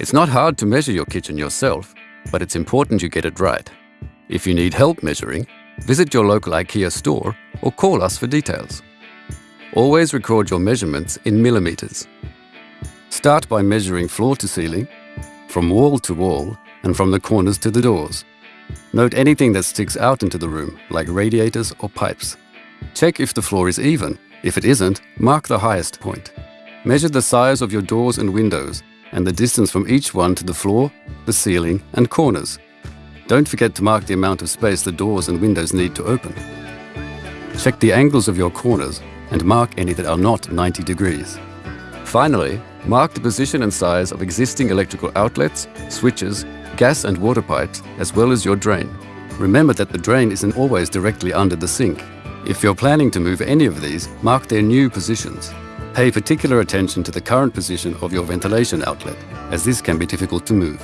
It's not hard to measure your kitchen yourself, but it's important you get it right. If you need help measuring, visit your local IKEA store or call us for details. Always record your measurements in millimetres. Start by measuring floor to ceiling, from wall to wall, and from the corners to the doors. Note anything that sticks out into the room, like radiators or pipes. Check if the floor is even. If it isn't, mark the highest point. Measure the size of your doors and windows and the distance from each one to the floor, the ceiling and corners. Don't forget to mark the amount of space the doors and windows need to open. Check the angles of your corners and mark any that are not 90 degrees. Finally, mark the position and size of existing electrical outlets, switches, gas and water pipes, as well as your drain. Remember that the drain isn't always directly under the sink. If you're planning to move any of these, mark their new positions. Pay particular attention to the current position of your ventilation outlet, as this can be difficult to move.